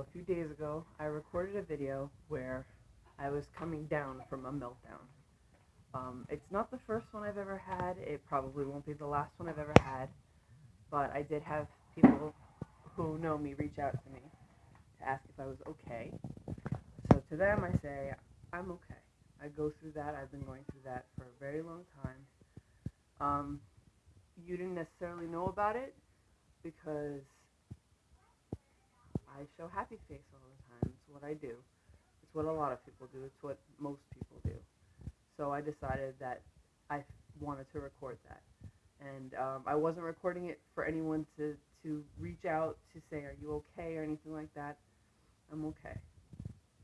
A few days ago, I recorded a video where I was coming down from a meltdown. Um, it's not the first one I've ever had. It probably won't be the last one I've ever had. But I did have people who know me reach out to me to ask if I was okay. So to them, I say, I'm okay. I go through that. I've been going through that for a very long time. Um, you didn't necessarily know about it because I show happy face all the time. It's what I do. It's what a lot of people do. It's what most people do. So I decided that I wanted to record that. And um, I wasn't recording it for anyone to, to reach out to say, Are you okay? or anything like that. I'm okay.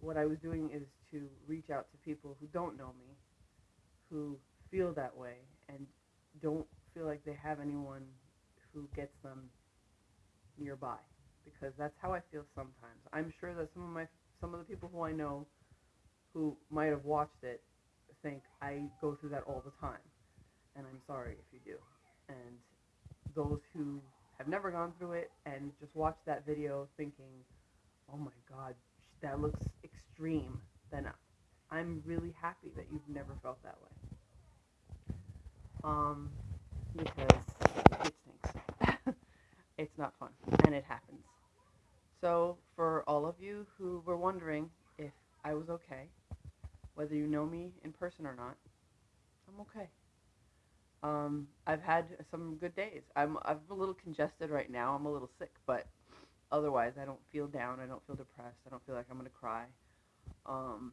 What I was doing is to reach out to people who don't know me, who feel that way, and don't feel like they have anyone who gets them nearby because that's how I feel sometimes. I'm sure that some of my some of the people who I know who might have watched it think I go through that all the time. And I'm sorry if you do. And those who have never gone through it and just watched that video thinking, "Oh my god, that looks extreme." Then I'm really happy that you've never felt that way. Um because it stinks. it's not fun and it happens. So, for all of you who were wondering if I was okay, whether you know me in person or not, I'm okay. Um, I've had some good days. I'm I'm a little congested right now. I'm a little sick, but otherwise, I don't feel down. I don't feel depressed. I don't feel like I'm gonna cry. Um,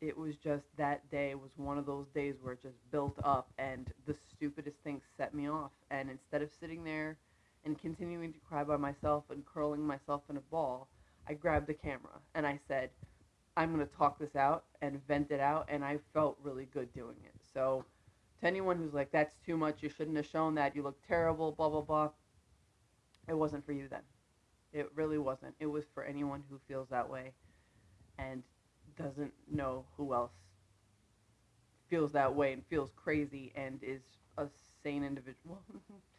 it was just that day was one of those days where it just built up, and the stupidest thing set me off. And instead of sitting there and continuing to cry by myself and curling myself in a ball, I grabbed the camera and I said, I'm going to talk this out and vent it out. And I felt really good doing it. So, to anyone who's like, that's too much, you shouldn't have shown that, you look terrible, blah, blah, blah, it wasn't for you then. It really wasn't. It was for anyone who feels that way and doesn't know who else feels that way and feels crazy and is a sane individual.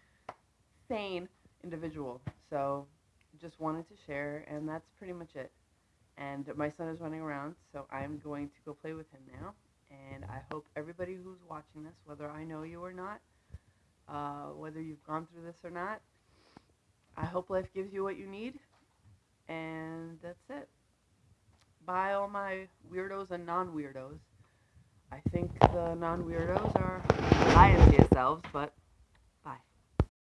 sane individual. So just wanted to share, and that's pretty much it. And my son is running around, so I'm going to go play with him now. And I hope everybody who's watching this, whether I know you or not, uh, whether you've gone through this or not, I hope life gives you what you need. And that's it. Bye, all my weirdos and non weirdos. I think the non weirdos are lying to yourselves, but